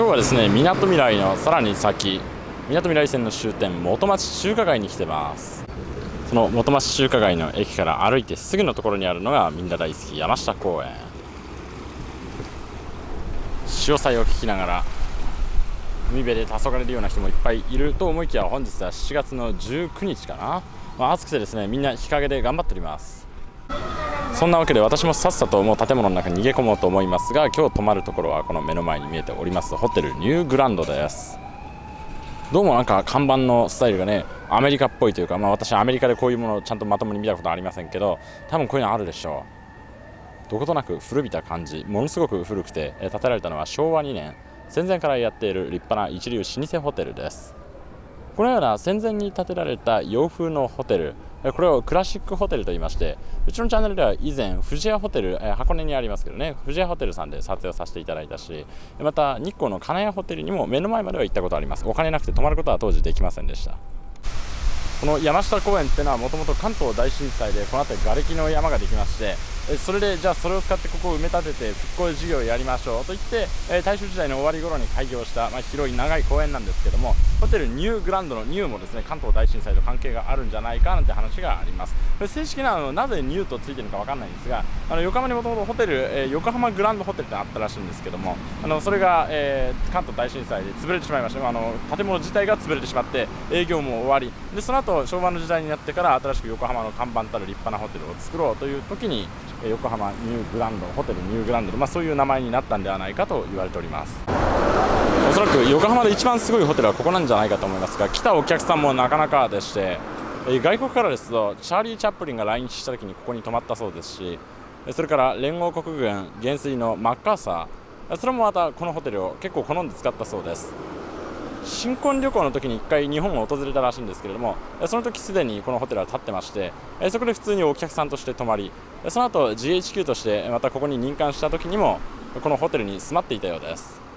今日はですねみなとみらいのさらに先みなとみらい線の終点元町中華街に来てます。その元町中華街の駅から歩いてすぐのところにあるのがみんな大好き山下公園。潮騒を聞きながら海辺で黄昏れるような人もいっぱいいると思いきや本日は7月の19日かな、まあ、暑くてですねみんな日陰で頑張っております。そんなわけで私もさっさともう建物の中に逃げ込もうと思いますが今日泊まるところはこの目の前に見えておりますホテルニューグランドです。どうもなんか看板のスタイルがねアメリカっぽいというか、まあ、私アメリカでこういうものをちゃんとまともに見たことありませんけど多分こういうのあるでしょう。どことなく古びた感じものすごく古くて建てられたのは昭和2年。戦前からやっている立派な一流老舗ホテルです。このような戦前に建てられた洋風のホテル。これをクラシックホテルと言いましてうちのチャンネルでは以前富士屋ホテルえ箱根にありますけどね。富士屋ホテルさんで撮影をさせていただいたしまた日光の金谷ホテルにも目の前までは行ったことあります。お金なくて泊まることは当時できませんでした。この山下公園ってのはもともと関東大震災でこの辺り瓦礫の山ができましてそれでじゃあそれを使ってここを埋め立てて復興事業をやりましょうと言ってえ大正時代の終わり頃に開業した、まあ、広い長い公園なんですけどもホテルニューグランドのニューもですね関東大震災と関係があるんじゃないかなんて話があります。正式なのなぜニューとついてるのか分かんないんですがあの横浜にもともとホテル、えー、横浜グランドホテルってあったらしいんですけどもあのそれが、えー、関東大震災で潰れてしまいましたあの建物自体が潰れてしまって営業も終わり。でその後昭和の時代になってから新しく横浜の看板たる立派なホテルを作ろうという時に横浜ニューグランドホテルニューグランド、まあ、そういう名前になったんではないかと言われております。おそらく横浜で一番すごいホテルはここなんじゃないかと思いますが来たお客さんもなかなかでして外国からですとチャーリー・チャップリンが来日した時にここに泊まったそうですしそれから連合国軍元帥のマッカーサーそれもまたこのホテルを結構好んで使ったそうです。新婚旅行の時に1回日本を訪れたらしいんですけれどもその時すでにこのホテルは建ってましてそこで普通にお客さんとして泊まりその後 GHQ としてまたここに任官した時にもこのホテルに住まっていたようです。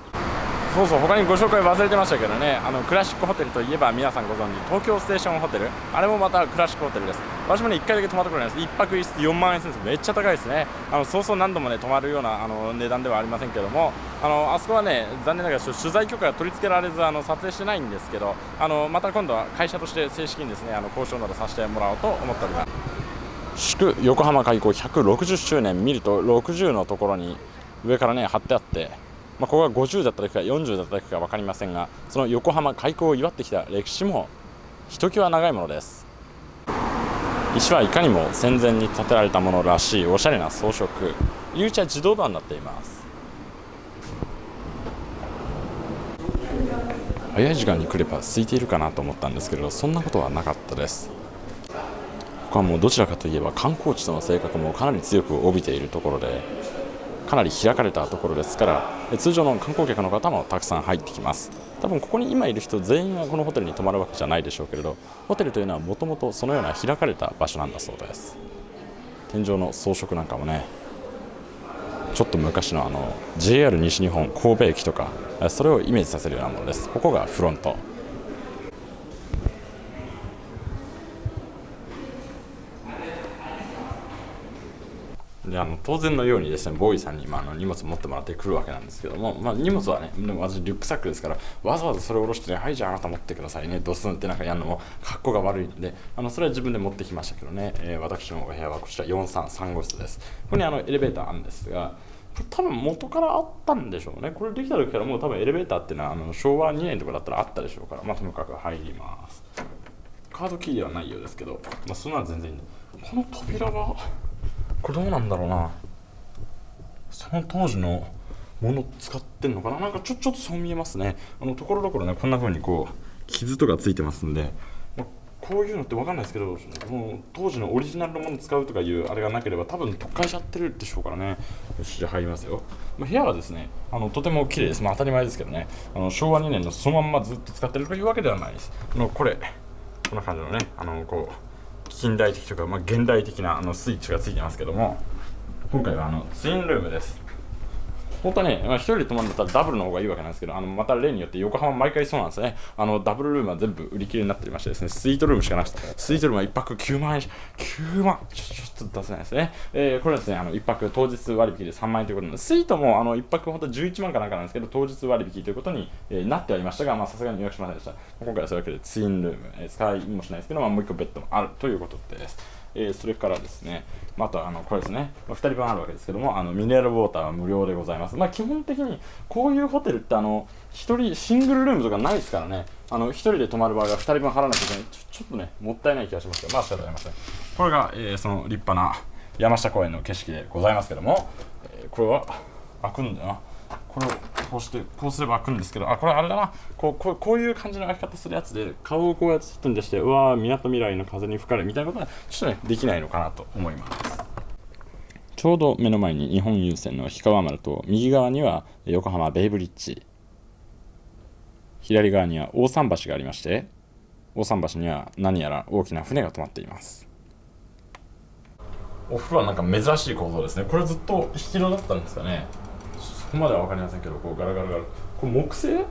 そうそう他にご紹介忘れてましたけどね。あのクラシックホテルといえば皆さんご存知東京ステーションホテル。あれもまたクラシックホテルです。私もね1回だけ泊まったことないです。1泊1室4万円するんです。めっちゃ高いですね。あのそうそう何度もね泊まるようなあの値段ではありませんけども。あのあそこはね残念ながら取材許可が取り付けられずあの撮影してないんですけどあのまた今度は会社として正式にですねあの交渉などさせてもらおうと思っております。祝横浜開港160周年見ると60のところに上からね貼ってあって。まあ、ここが50だった時か40だった時か分かりませんがその横浜開港を祝ってきた歴史もひときわ長いものです。石はいかにも戦前に建てられたものらしいおしゃれな装飾。入り口は自動ドアになっています。早い時間に来れば空いているかなと思ったんですけれどそんなことはなかったです。ここはもうどちらかといえば観光地との性格もかなり強く帯びているところでかなり開かれたところですから通常の観光客の方もたくさん入ってきます。多分ここに今いる人全員がこのホテルに泊まるわけじゃないでしょうけれどホテルというのはもともとそのような開かれた場所なんだそうです。天井の装飾なんかもねちょっと昔のあの JR 西日本神戸駅とかそれをイメージさせるようなものです。ここがフロント。であの当然のようにですねボーイさんに、まあ、あの荷物持ってもらってくるわけなんですけども、まあ、荷物はねでも私リュックサックですからわざわざそれを下ろしてねはいじゃああなた持ってくださいねドスンってなんかやるのも格好が悪いんであのそれは自分で持ってきましたけどね、えー、私のお部屋はこちら433号室です。ここにあのエレベーターあるんですが多分元からあったんでしょうね。これできた時からもう多分エレベーターっていうのはあの昭和2年とかだったらあったでしょうからまあともかく入ります。カードキーではないようですけど、まあ、そんなの全然いいんでこの扉はこれどうなんだろうな。その当時のもの使ってんのかな。なんかちょちょっとそう見えますね。あのところどころねこんな風にこう傷とかついてますんで、まあ、こういうのって分かんないですけどもう当時のオリジナルのもの使うとかいうあれがなければ多分特化しちゃってるでしょうからね。よしじゃあ入りますよ、まあ、部屋はですねあのとても綺麗です。まあ当たり前ですけどね。あの昭和2年のそのまんまずっと使ってるというわけではないです。あのこれ。こんな感じのねあのこう近代的とか、まあ、現代的なあのスイッチがついてますけども今回はあのツインルームです。本当はね、まあ、1人で泊まるんだったらダブルの方がいいわけなんですけど、あのまた例によって横浜毎回そうなんですね。あのダブルルームは全部売り切れになっておりましてですね、スイートルームしかなくて、スイートルームは1泊9万円、9万、ちょちょっと出せないですね。えー、これはですね、あの1泊当日割引で3万円ということで、スイートもあの1泊本当11万かなんかなんですけど、当日割引ということに、えー、なってはいましたが、まさすがに予約しませんでした。今回はそういうわけでツインルーム、えー、使いもしないですけど、まあ、もう1個ベッドもあるということです。えー、それからですね、またあのこれですね、まあ、2人分あるわけですけども、あのミネラルウォーターは無料でございます。まあ、基本的にこういうホテルってあの1人シングルルームとかないですからね、あの1人で泊まる場合は2人分払わなきゃいけないちょ、ちょっとね、もったいない気がしますけど、まあ仕方ありません。これが、えー、その立派な山下公園の景色でございますけども、えー、これは開くんだよな。これをこうしてこうすれば開くんですけどあこれあれだな。こうこうこういう感じの開き方するやつで顔をこうやって外に出してうわーみなとみらいの風に吹かれみたいなことはちょっとねできないのかなと思います。ちょうど目の前に日本郵船の氷川丸と右側には横浜ベイブリッジ。左側には大桟橋がありまして大桟橋には何やら大きな船が止まっています。お風呂はなんか珍しい構造ですね。これずっと引き戸だったんですかねこまでは分かりませんけどこうガラガラガラ。これ木製？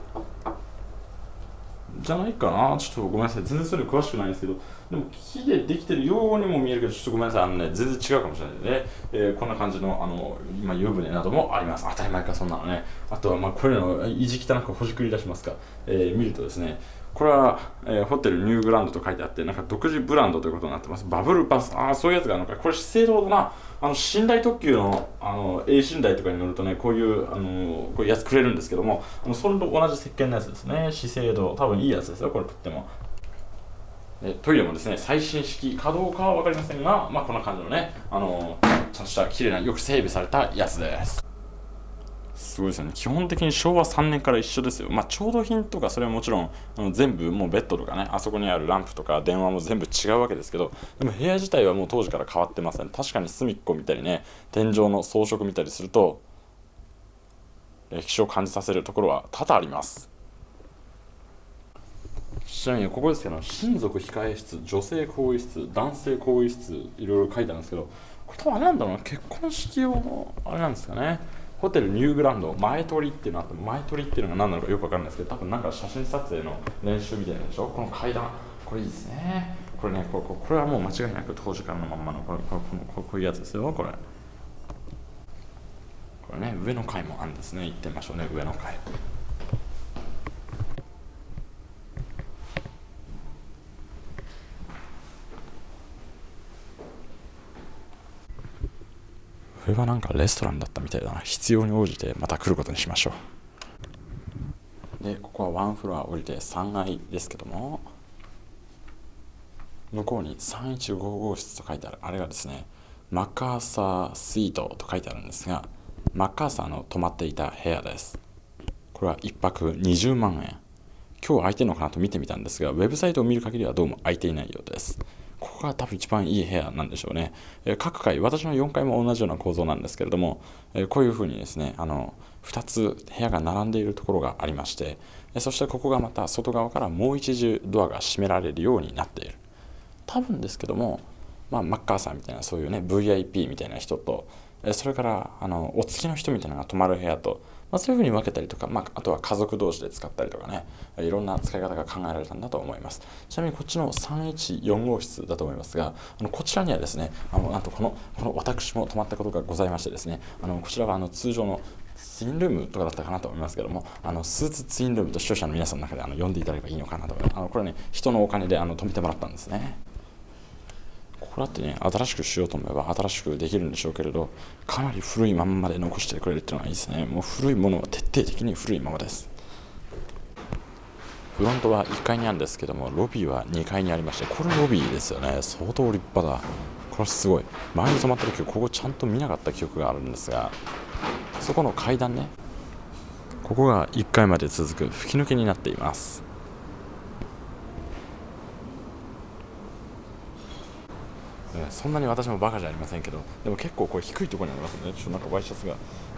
じゃないかな？ちょっとごめんなさい。全然それ詳しくないんですけど。でも木でできてるようにも見えるけどちょっとごめんなさい。あのね全然違うかもしれないので、えー、こんな感じのあの今湯船などもあります。当たり前かそんなのね。あとはまあこれの意地汚くほじくり出しますか、えー、見るとですね。これは、えー、ホテルニューグランドと書いてあってなんか独自ブランドということになってます。バブルバス。ああそういうやつがあるのか。これ資生堂だな。あの寝台特急のあの A 寝台とかに乗るとねこういうあのこういうやつくれるんですけどもあのそれと同じ石鹸のやつですね。資生堂多分いいやつですよこれとっても。トイレもですね最新式かどうかは分かりませんがまあこんな感じのねあのちゃんとした綺麗なよく整備されたやつです。すごいですよね。基本的に昭和3年から一緒ですよ。まあ調度品とかそれはもちろんあの全部もうベッドとかねあそこにあるランプとか電話も全部違うわけですけどでも部屋自体はもう当時から変わってません、確かに隅っこ見たりね天井の装飾見たりすると歴史を感じさせるところは多々あります。ちなみにここですけど親族控え室女性更衣室男性更衣室いろいろ書いてあるんですけどこれ多分あれなんだろうな。結婚式用のあれなんですかね。ホテルニューグランド前取りっていうのあって前取りっていうのが何なのかよくわかるんですけど多分なんか写真撮影の練習みたいなんでしょ。この階段これいいですね。これねこここれはもう間違いなく当時からのまんまのこれこれこのこういうやつですよこれ。これね上の階もあるんですね。行ってみましょうね上の階。これはなんかレストランだったみたいだな。必要に応じてまた来ることにしましょう。でここはワンフロア降りて3階ですけども。向こうに315号室と書いてある。あれがですねマッカーサースイートと書いてあるんですがマッカーサーの泊まっていた部屋です。これは1泊20万円。今日空いてるのかなと見てみたんですがウェブサイトを見る限りはどうも空いていないようです。ここが多分一番いい部屋なんでしょうね。え各階、私の4階も同じような構造なんですけれども、えこういうふうにですね、あの2つ部屋が並んでいるところがありまして、えそしてここがまた外側からもう一重ドアが閉められるようになっている。多分ですけども、まあ、マッカーサーみたいなそういうね VIP みたいな人とそれからあのお付きの人みたいなのが泊まる部屋とまあ、そういうふうに分けたりとか、まあ、あとは家族同士で使ったりとかねいろんな使い方が考えられたんだと思います。ちなみにこっちの314号室だと思いますがあのこちらにはですねあのなんとこのこの私も泊まったことがございましてですねあのこちらはあの通常のツインルームとかだったかなと思いますけどもあのスーツツインルームと視聴者の皆さんの中であの呼んでいただければいいのかなと思います。あのこれね人のお金であの止めてもらったんですね。これだってね新しくしようと思えば新しくできるんでしょうけれどかなり古いまんまで残してくれるっていうのはいいですね。もう古いものは徹底的に古いままです。フロントは1階にあるんですけどもロビーは2階にありましてこれロビーですよね。相当立派だ。これすごい。前に泊まった時ここちゃんと見なかった記憶があるんですがそこの階段ねここが1階まで続く吹き抜けになっています。そんなに私もバカじゃありませんけどでも結構これ低いところにありますね。ちょっとなんかワイシャツが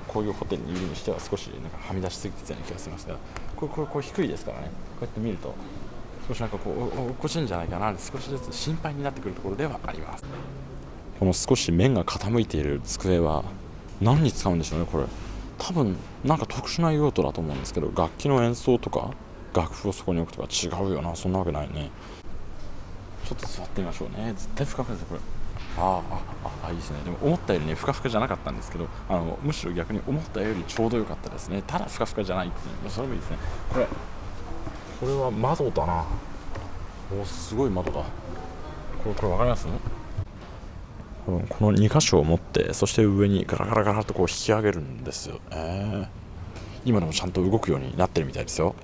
こういうホテルにいるにしては少しなんかはみ出しすぎてたような気がしますがこれこれこれ低いですからね。こうやって見ると少しなんかこう落っこちるんじゃないかな少しずつ心配になってくるところではあります。この少し面が傾いている机は何に使うんでしょうねこれ。多分なんか特殊な用途だと思うんですけど楽器の演奏とか楽譜をそこに置くとか違うよなそんなわけないね。ちょっと座ってみましょうね。絶対ふかふかですよこれ。あああいいですね。でも思ったよりねふかふかじゃなかったんですけどあのむしろ逆に思ったよりちょうど良かったですね。ただふかふかじゃないっていう。それもいいですね。これこれは窓だな。おすごい窓だ。これこれ分かります？この2箇所を持ってそして上にガラガラガラとこう引き上げるんですよ、えー、今でもちゃんと動くようになってるみたいですよ。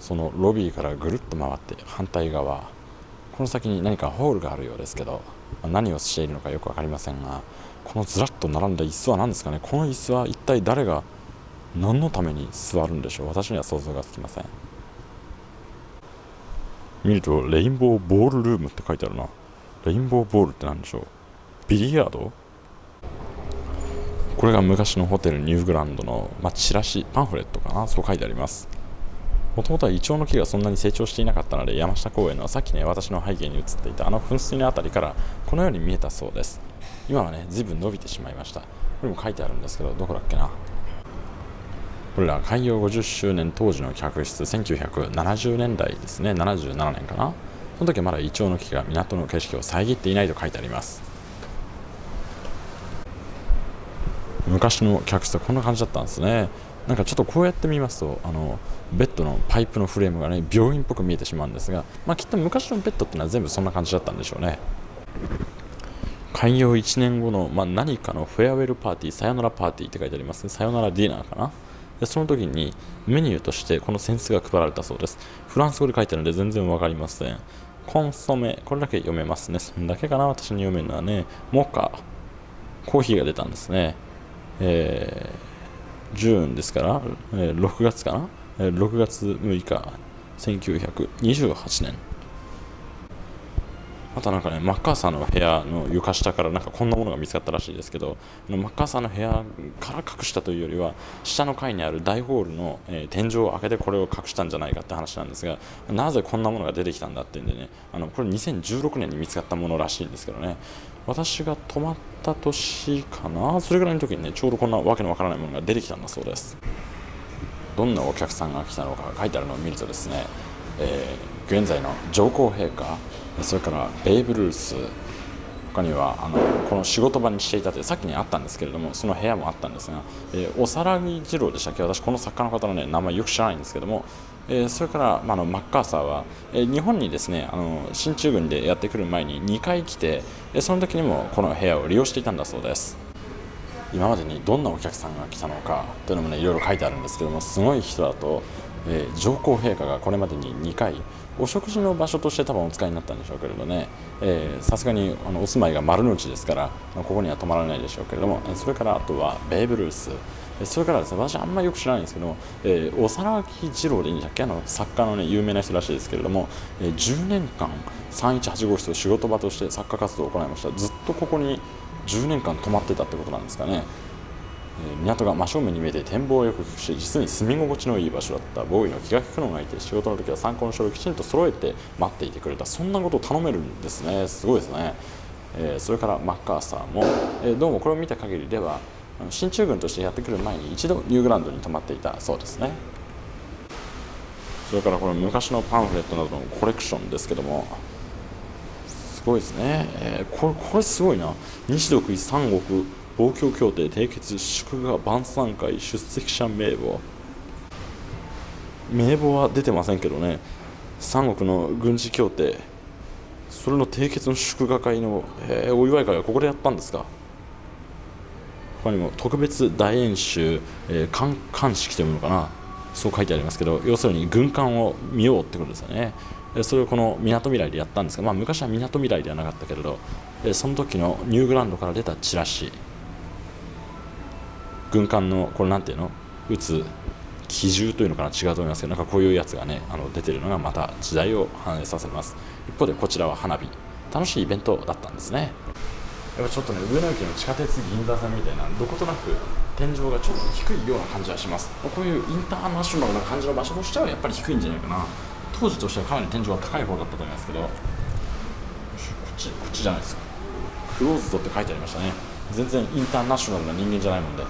そのロビーからぐるっと回って反対側。この先に何かホールがあるようですけど。何をしているのかよく分かりませんがこのずらっと並んだ椅子は何ですかね？この椅子は一体誰が何のために座るんでしょう？私には想像がつきません。見るとレインボーボールルームって書いてあるな。レインボーボールって何でしょう？ビリヤード？これが昔のホテルニューグランドの、まあ、チラシパンフレットかな？そう書いてあります。もともとはイチョウの木がそんなに成長していなかったので山下公園のさっきね私の背景に映っていたあの噴水の辺りからこのように見えたそうです。今はね随分伸びてしまいました。これも書いてあるんですけどどこだっけな。これら開業50周年当時の客室1970年代ですね。77年かな。その時はまだイチョウの木が港の景色を遮っていないと書いてあります。昔の客室はこんな感じだったんですね。なんかちょっとこうやって見ますとあのベッドのパイプのフレームがね病院っぽく見えてしまうんですが、まあ、きっと昔のベッドっていうのは全部そんな感じだったんでしょうね。開業1年後の、まあ、何かのフェアウェルパーティーさよならパーティーって書いてありますね。さよならディナーかな。でその時にメニューとしてこの扇子が配られたそうです。フランス語で書いてあるので全然わかりません。コンソメこれだけ読めますね。そんだけかな私に読めるのはね。モカコーヒーが出たんですね。えージューンですから、えー、6月かな、えー、6月6日。1928年。あとなんかねマッカーサーの部屋の床下からなんかこんなものが見つかったらしいですけどマッカーサーの部屋から隠したというよりは下の階にある大ホールの、えー、天井を開けてこれを隠したんじゃないかって話なんですがなぜこんなものが出てきたんだっていうんでねあのこれ2016年に見つかったものらしいんですけどね。私が泊まった年かな？それぐらいの時にねちょうどこんなわけのわからないものが出てきたんだそうです。どんなお客さんが来たのか書いてあるのを見るとですね、えー、現在の上皇陛下それからベイブ・ルース他にはあのこの仕事場にしていたってさっきにあったんですけれどもその部屋もあったんですが、えー、おさらぎ次郎でしたっけ？私この作家の方の、ね、名前よく知らないんですけどもえー、それから、まあ、のマッカーサーは、えー、日本にですねあの進駐軍でやってくる前に2回来て、え、その時にもこの部屋を利用していたんだそうです。今までにどんなお客さんが来たのかというのもねいろいろ書いてあるんですけどもすごい人だと、えー、上皇陛下がこれまでに2回お食事の場所として多分お使いになったんでしょうけれどね。さすがにあのお住まいが丸の内ですからここには泊まらないでしょうけれどもそれからあとはベーブ・ルース。それからですね私あんまりよく知らないんですけど、えー、幼き二郎でいいんだっけ？あの作家のね有名な人らしいですけれども、えー、10年間318号室を仕事場として作家活動を行いました。ずっとここに10年間泊まってたってことなんですかね、港が真正面に見えて展望をよくし実に住み心地のいい場所だった。ボーイの気が利くのがいて仕事の時は参考の書類をきちんと揃えて待っていてくれた。そんなことを頼めるんですね。すごいですね、えー、それからマッカーサーも、えー、どうもこれを見た限りでは進駐軍としてやってくる前に一度ニューグランドに泊まっていたそうですね。それからこの昔のパンフレットなどのコレクションですけども。すごいですね、えー、これこれすごいな。西独三国防共協定締結祝賀晩餐会出席者名簿。名簿は出てませんけどね。三国の軍事協定。それの締結の祝賀会の、えー、お祝い会はここでやったんですか？他にも特別大演習、えー、観観式というのかな。そう書いてありますけど要するに軍艦を見ようってことですよね。それをこのみなとみらいでやったんですが、まあ、昔はみなとみらいではなかったけれどその時のニューグランドから出たチラシ。軍艦のこれなんていうの？撃つ機銃というのかな？違うと思いますけどなんかこういうやつがねあの出てるのがまた時代を反映させます。一方でこちらは花火。楽しいイベントだったんですね。やっぱちょっとね上野駅の地下鉄銀座線みたいなどことなく天井がちょっと低いような感じはします。こういうインターナショナルな感じの場所としてはやっぱり低いんじゃないかな。当時としてはかなり天井が高い方だったと思いますけどこっちこっちじゃないですか。クローズドって書いてありましたね。全然インターナショナルな人間じゃないもんで。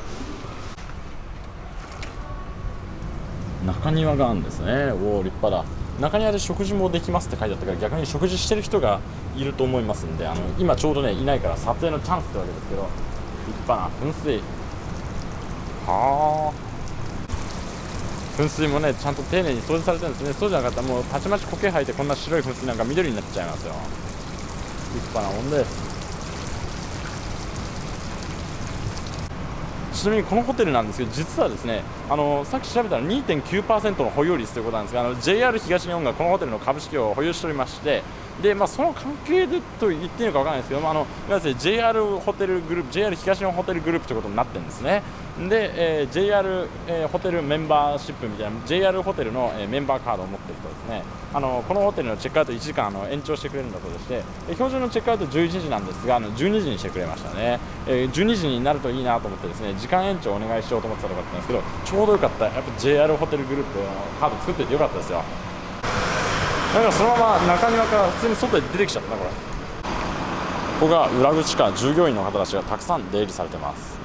中庭があるんですね。おお立派だ。中庭で食事もできますって書いてあったから逆に食事してる人がいると思いますんであの今ちょうどねいないから撮影のチャンスってわけですけど立派な噴水。はあ。噴水もねちゃんと丁寧に掃除されてるんですね。そうじゃなかったらもうたちまち苔生えてこんな白い噴水なんか緑になっちゃいますよ。立派なもんで。すちなみにこのホテルなんですけど実はですねあのさっき調べたら2.9%の保有率ということなんですがあの JR 東日本がこのホテルの株式を保有しておりましてで、まあ、その関係でと言っていいのか分からないですけど、まあ、あのいわゆる JR ホテルグループ JR 東日本ホテルグループということになってるんですね。で、えー、JR、えー、ホテルメンバーシップみたいな JR ホテルの、えー、メンバーカードを持っている人ですね。あのこのホテルのチェックアウト1時間あの延長してくれるんだそうでして標準のチェックアウト11時なんですがあの12時にしてくれましたね、えー、12時になるといいなと思ってですね時間延長お願いしようと思ってたとかったんですけどょうどよかったやっぱ JR ホテルグループのカード作っててよかったですよ。なんかそのまま中庭から普通に外で出てきちゃったなこれ。ここが裏口か従業員の方たちがたくさん出入りされてます。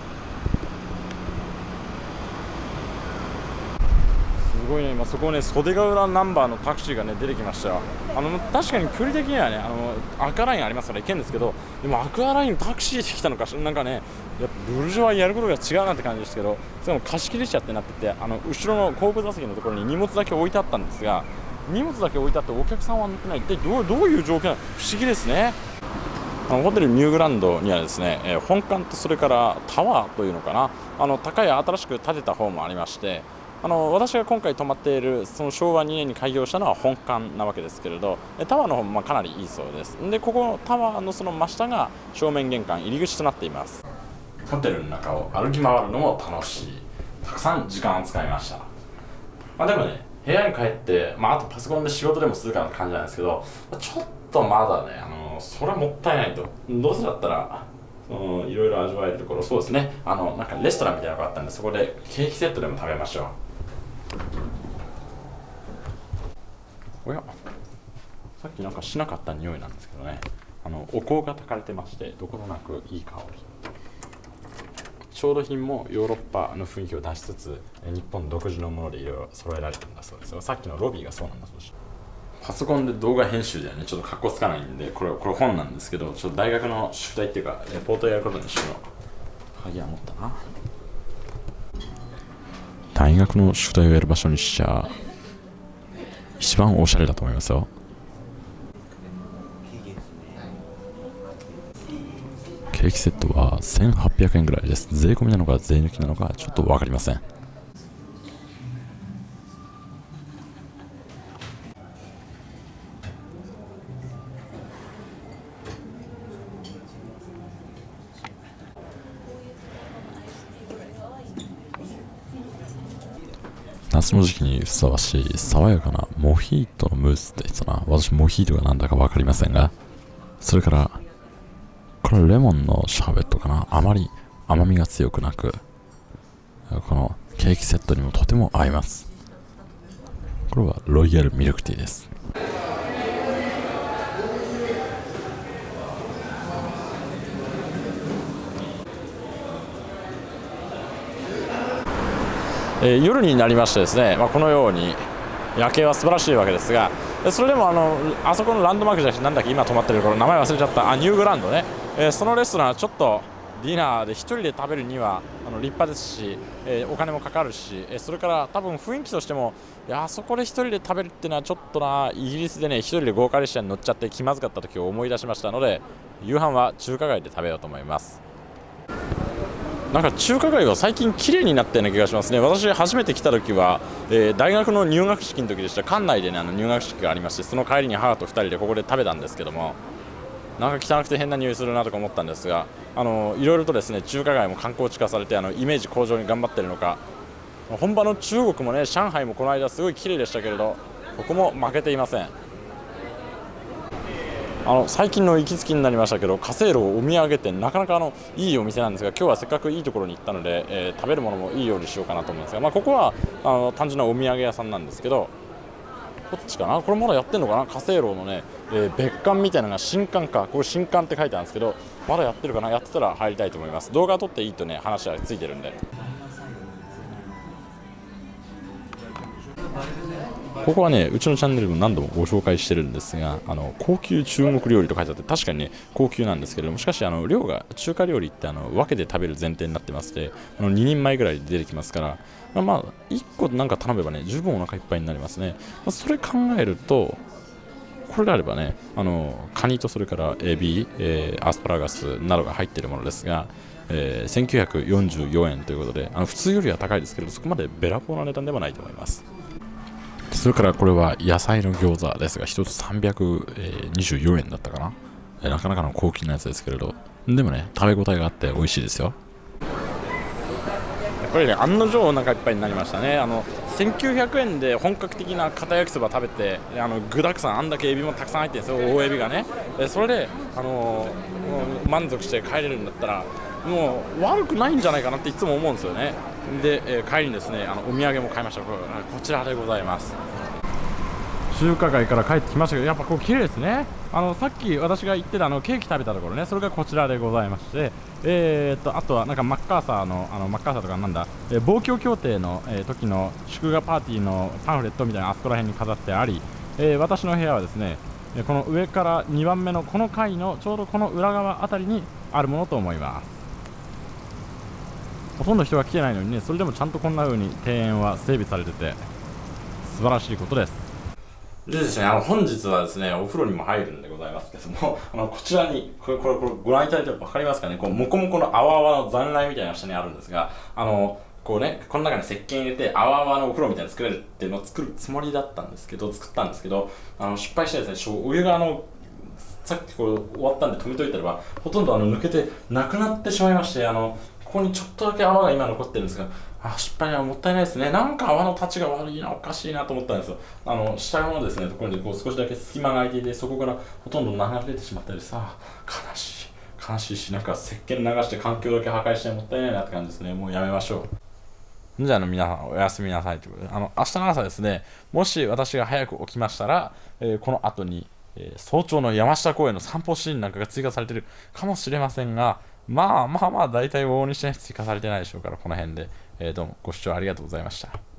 すごいね。今そこね袖ヶ浦ナンバーのタクシーがね出てきました。よあの確かに距離的にはねあのアクアラインありますから行けるんですけどでもアクアラインタクシーで来たのかなんかねやっぱブルジョワやることが違うなって感じですけどそれも貸し切り車ってなっててあの後ろの後部座席のところに荷物だけ置いてあったんですが荷物だけ置いてあってお客さんは乗ってない。一体どうどういう状況なの？不思議ですね。あのホテルニューグランドにはですね、えー、本館とそれからタワーというのかな。あの高い新しく建てた方もありましてあの私が今回泊まっているその昭和2年に開業したのは本館なわけですけれどタワーの方もまかなりいいそうです。でここのタワーのその真下が正面玄関入り口となっています。ホテルの中を歩き回るのも楽しい。たくさん時間を使いました、まあ、でもね部屋に帰って、まあ、あとパソコンで仕事でもするかなって感じなんですけどちょっとまだねあのそれもったいないと。どうせだったら、いろいろ味わえるところそうですね。あのなんかレストランみたいなのがあったんでそこでケーキセットでも食べましょう。おや。さっきなんかしなかった匂いなんですけどね。あのお香が焚かれてましてどことなくいい香り。調度品もヨーロッパの雰囲気を出しつつ日本独自のものでいろいろ揃えられてるんだそうですよ。さっきのロビーがそうなんだそうです。パソコンで動画編集ではね。ちょっとかっこつかないんでこれこれ本なんですけどちょっと大学の宿題っていうかレポートやることにしよう。鍵は持ったな。大学の宿題をやる場所にしちゃ一番おしゃれだと思いますよ。ケーキセットは1800円ぐらいです。税込みなのか税抜きなのかちょっと分かりません。夏の時期にふさわしい爽やかなモヒートのムースって言ってたな。私モヒートが何だか分かりませんが。それからこれレモンのシャーベットかな。あまり甘みが強くなくこのケーキセットにもとても合います。これはロイヤルミルクティーです。えー、夜になりましてですね、まあ、このように夜景は素晴らしいわけですがそれでもあのあそこのランドマークじゃなくてなんだっけ今泊まってるところ名前忘れちゃった。あニューグランドね、えー、そのレストランはちょっとディナーで1人で食べるにはあの立派ですし、えー、お金もかかるし、えー、それから多分雰囲気としてもいやあそこで1人で食べるっていうのはちょっとなイギリスでね1人で豪華列車に乗っちゃって気まずかった時を思い出しましたので夕飯は中華街で食べようと思います。なんか中華街は最近綺麗になったような気がしますね。私初めて来た時は、えー、大学の入学式の時でした。館内で、ね、あの入学式がありましてその帰りに母と2人でここで食べたんですけどもなんか汚くて変な匂いするなとか思ったんですがあのいろいろとですね中華街も観光地化されてあのイメージ向上に頑張ってるのか本場の中国もね上海もこの間すごい綺麗でしたけれどここも負けていません。あの最近の行きつきになりましたけど華正楼お土産店なかなかあのいいお店なんですが今日はせっかくいいところに行ったので、えー、食べるものもいいようにしようかなと思うんですが、まあ、ここはあの単純なお土産屋さんなんですけどこっちかな？これまだやってるのかな？華正楼のね、えー、別館みたいなのが新館か。これ新館って書いてあるんですけどまだやってるかな？やってたら入りたいと思います。動画撮っていいとね話はついてるんで。ここはねうちのチャンネルでも何度もご紹介してるんですがあの高級中国料理と書いてあって確かにね高級なんですけれどもしかしあの量が中華料理ってあの分けて食べる前提になってましてあの2人前ぐらいで出てきますからまあ、まあ、1個なんか頼めばね十分お腹いっぱいになりますね、まあ、それ考えるとこれであればねあのカニとそれからエビ、えー、アスパラガスなどが入っているものですがえー、1944円ということであの普通よりは高いですけどそこまでべらぼうな値段ではないと思います。それからこれは野菜の餃子ですが、1つ324円だったかな。なかなかの高級なやつですけれど、でもね、食べ応えがあって美味しいですよ。これね、案の定お腹いっぱいになりましたね。あの1900円で本格的な片焼きそば食べて、あの具だくさん、あんだけエビもたくさん入ってるんですよ、大エビがね。それで、あの満足して帰れるんだったら、もう悪くないんじゃないかなっていつも思うんですよね。で、えー、帰りにですねあのお土産も買いました。こちらでございます。中華街から帰ってきましたけどやっぱこう綺麗ですね。あのさっき私が言ってたあのケーキ食べたところねそれがこちらでございましてえー、っとあとはなんかマッカーサーのあのマッカーサーとかなんだ、えー、防共協定の、えー、時の祝賀パーティーのパンフレットみたいなあそこら辺に飾ってあり、え、私の部屋はですねこの上から2番目のこの階のちょうどこの裏側あたりにあるものと思います。ほとんど人が来てないのにねそれでもちゃんとこんな風に庭園は整備されてて素晴らしいことです。でですね、あの本日はですね、お風呂にも入るんでございますけども、あのこちらに、これ、これ、これご覧いただいて分かりますかね、こう、もこもこの泡泡の残骸みたいな下にあるんですが、あの、こうね、この中に石鹸入れて、泡泡のお風呂みたいに作れるっていうのを作るつもりだったんですけど、作ったんですけど、あの、失敗してですね、お湯があの、さっきこう終わったんで止めといたらば、ほとんどあの抜けてなくなってしまいまして、あの、ここにちょっとだけ泡が今残ってるんですが、あ、失敗はもったいないですね。なんか泡の立ちが悪いな、おかしいなと思ったんですよ。あの、下のですね、ところにこう少しだけ隙間が空いていて、そこからほとんど流れてしまったりさ、悲しい。悲しいし、なんか石鹸流して環境だけ破壊してもったいないなって感じですね。もうやめましょう。じゃあの皆さんおやすみなさいということで、あの明日の朝ですね、もし私が早く起きましたら、えー、この後に、えー、早朝の山下公園の散歩シーンなんかが追加されてるかもしれませんが、まあまあまあ、大体往々にして追加されてないでしょうから、この辺で。えー、どうもご視聴ありがとうございました。